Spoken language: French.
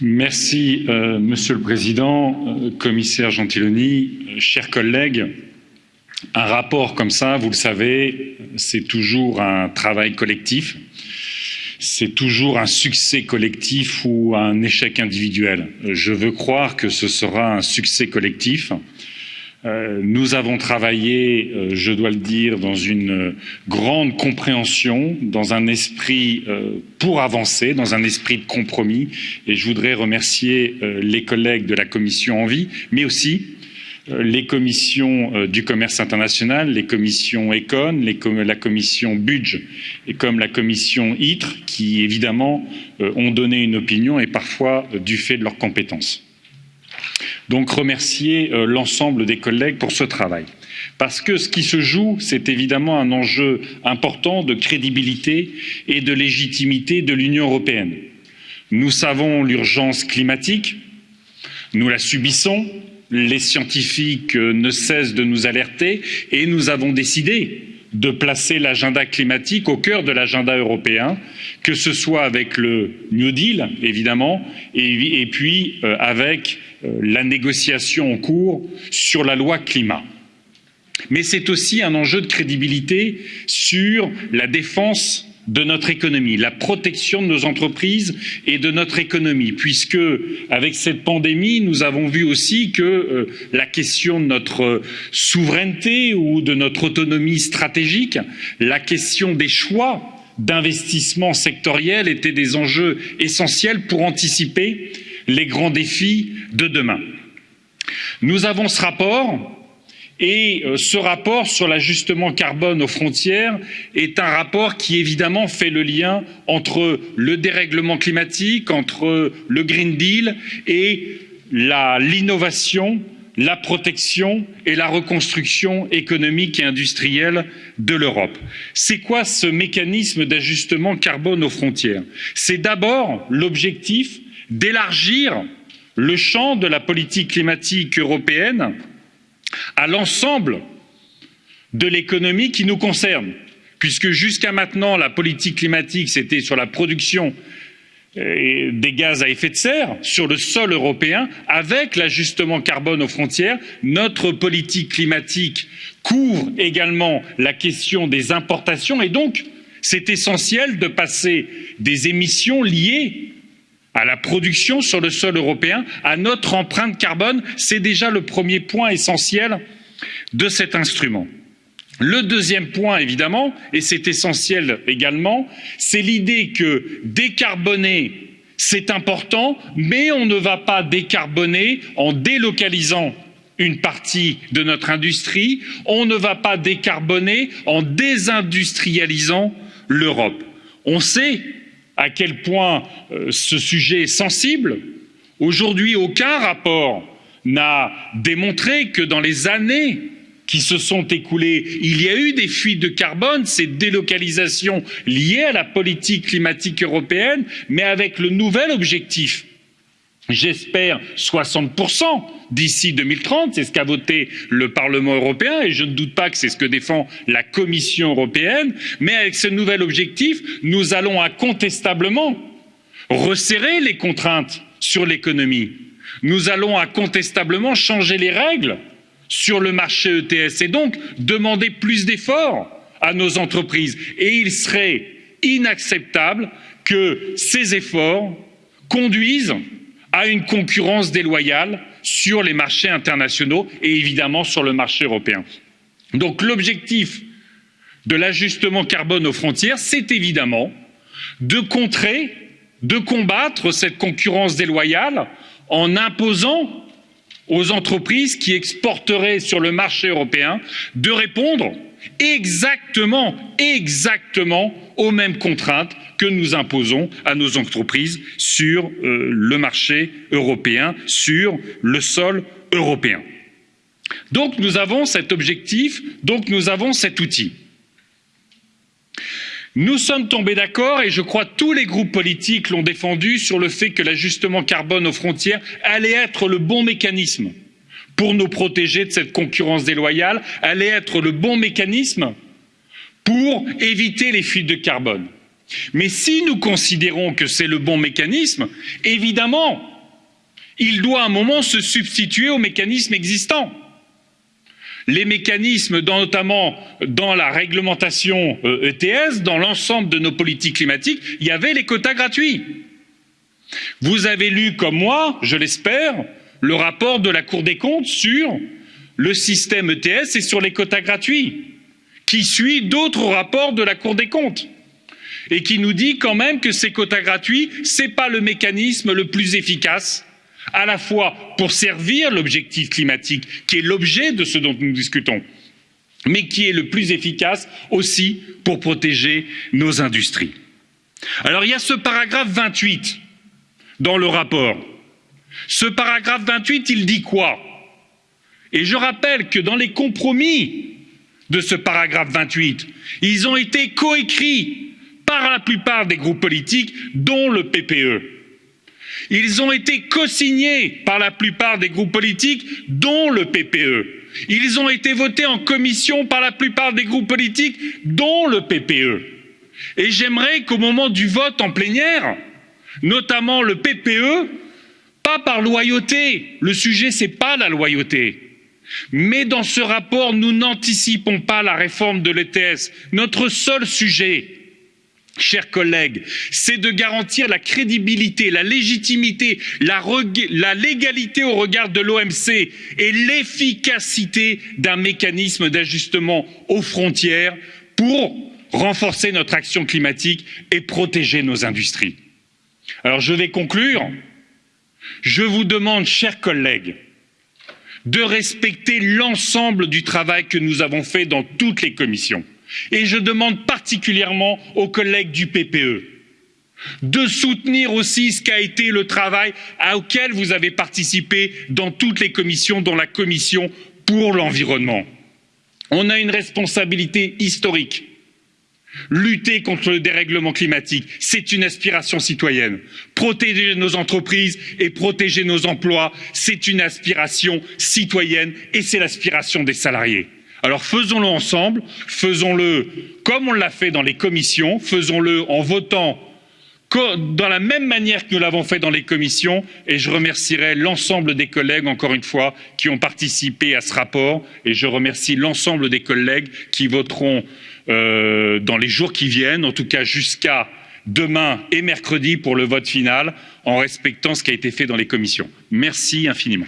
Merci, euh, Monsieur le Président, euh, Commissaire Gentiloni, euh, chers collègues. Un rapport comme ça, vous le savez, c'est toujours un travail collectif. C'est toujours un succès collectif ou un échec individuel. Je veux croire que ce sera un succès collectif. Euh, nous avons travaillé, euh, je dois le dire, dans une grande compréhension, dans un esprit euh, pour avancer, dans un esprit de compromis. Et je voudrais remercier les collègues de la commission Envie, mais aussi les commissions du commerce international, les commissions Econ, la commission Budge et comme la commission ITRE, qui évidemment ont donné une opinion et parfois du fait de leurs compétences. Donc remercier euh, l'ensemble des collègues pour ce travail. Parce que ce qui se joue, c'est évidemment un enjeu important de crédibilité et de légitimité de l'Union européenne. Nous savons l'urgence climatique, nous la subissons, les scientifiques euh, ne cessent de nous alerter et nous avons décidé de placer l'agenda climatique au cœur de l'agenda européen, que ce soit avec le New Deal, évidemment, et, puis euh, avec euh, la négociation en cours sur la loi climat. Mais c'est aussi un enjeu de crédibilité sur la défense de notre économie, la protection de nos entreprises et de notre économie, puisque avec cette pandémie, nous avons vu aussi que euh, la question de notre souveraineté ou de notre autonomie stratégique, la question des choix d'investissement sectoriel étaient des enjeux essentiels pour anticiper les grands défis de demain. Nous avons ce rapport et euh, ce rapport sur l'ajustement carbone aux frontières est un rapport qui évidemment fait le lien entre le dérèglement climatique, entre le Green Deal et l'innovation, la protection et la reconstruction économique et industrielle de l'Europe. C'est quoi ce mécanisme d'ajustement carbone aux frontières? C'est d'abord l'objectif d'élargir le champ de la politique climatique européenne à l'ensemble de l'économie qui nous concerne, puisque jusqu'à maintenant, la politique climatique, c'était sur la production euh, des gaz à effet de serre sur le sol européen, avec l'ajustement carbone aux frontières, notre politique climatique couvre également la question des importations. Et donc c'est essentiel de passer des émissions liées à la production sur le sol européen, à notre empreinte carbone. C'est déjà le premier point essentiel de cet instrument. Le deuxième point, évidemment, et c'est essentiel également, c'est l'idée que décarboner, c'est important, mais on ne va pas décarboner en délocalisant une partie de notre industrie, on ne va pas décarboner en désindustrialisant l'Europe. On sait à quel point euh, ce sujet est sensible. Aujourd'hui, aucun rapport n'a démontré que dans les années qui se sont écoulées, il y a eu des fuites de carbone, ces délocalisations liées à la politique climatique européenne, mais avec le nouvel objectif j'espère 60% d'ici 2030, c'est ce qu'a voté le Parlement européen et je ne doute pas que c'est ce que défend la Commission européenne, mais avec ce nouvel objectif, nous allons incontestablement resserrer les contraintes sur l'économie. Nous allons incontestablement changer les règles sur le marché ETS et donc demander plus d'efforts à nos entreprises. Et il serait inacceptable que ces efforts conduisent à une concurrence déloyale sur les marchés internationaux et évidemment sur le marché européen. Donc l'objectif de l'ajustement carbone aux frontières, c'est évidemment de contrer, de combattre cette concurrence déloyale en imposant aux entreprises qui exporteraient sur le marché européen de répondre exactement, exactement aux mêmes contraintes que nous imposons à nos entreprises sur euh, le marché européen, sur le sol européen. Donc nous avons cet objectif, donc nous avons cet outil. Nous sommes tombés d'accord, et je crois tous les groupes politiques l'ont défendu, sur le fait que l'ajustement carbone aux frontières allait être le bon mécanisme pour nous protéger de cette concurrence déloyale, allait être le bon mécanisme pour éviter les fuites de carbone. Mais si nous considérons que c'est le bon mécanisme, évidemment, il doit à un moment se substituer aux mécanismes existants. Les mécanismes, notamment dans la réglementation ETS, euh, e dans l'ensemble de nos politiques climatiques, il y avait les quotas gratuits. Vous avez lu, comme moi, je l'espère, le rapport de la Cour des comptes sur le système ETS et sur les quotas gratuits, qui suit d'autres rapports de la Cour des comptes et qui nous dit quand même que ces quotas gratuits, ce n'est pas le mécanisme le plus efficace, à la fois pour servir l'objectif climatique, qui est l'objet de ce dont nous discutons, mais qui est le plus efficace aussi pour protéger nos industries. Alors il y a ce paragraphe 28 dans le rapport. Ce paragraphe 28, il dit quoi? Et je rappelle que dans les compromis de ce paragraphe 28, ils ont été coécrits par la plupart des groupes politiques, dont le PPE. Ils ont été co-signés par la plupart des groupes politiques, dont le PPE. Ils ont été votés en commission par la plupart des groupes politiques, dont le PPE. Et j'aimerais qu'au moment du vote en plénière, notamment le PPE, pas par loyauté, le sujet c'est pas la loyauté, mais dans ce rapport nous n'anticipons pas la réforme de l'ETS. Notre seul sujet, chers collègues, c'est de garantir la crédibilité, la légitimité, la, la légalité au regard de l'OMC et l'efficacité d'un mécanisme d'ajustement aux frontières pour renforcer notre action climatique et protéger nos industries. Alors je vais conclure. Je vous demande, chers collègues, de respecter l'ensemble du travail que nous avons fait dans toutes les commissions et je demande particulièrement aux collègues du PPE de soutenir aussi ce qu'a été le travail auquel vous avez participé dans toutes les commissions, dont la commission pour l'environnement. On a une responsabilité historique. Lutter contre le dérèglement climatique, c'est une aspiration citoyenne. Protéger nos entreprises et protéger nos emplois, c'est une aspiration citoyenne et c'est l'aspiration des salariés. Alors faisons-le ensemble, faisons-le comme on l'a fait dans les commissions, faisons-le en votant dans la même manière que nous l'avons fait dans les commissions et je remercierai l'ensemble des collègues, encore une fois, qui ont participé à ce rapport et je remercie l'ensemble des collègues qui voteront euh, dans les jours qui viennent, en tout cas jusqu'à demain et mercredi pour le vote final, en respectant ce qui a été fait dans les commissions. Merci infiniment.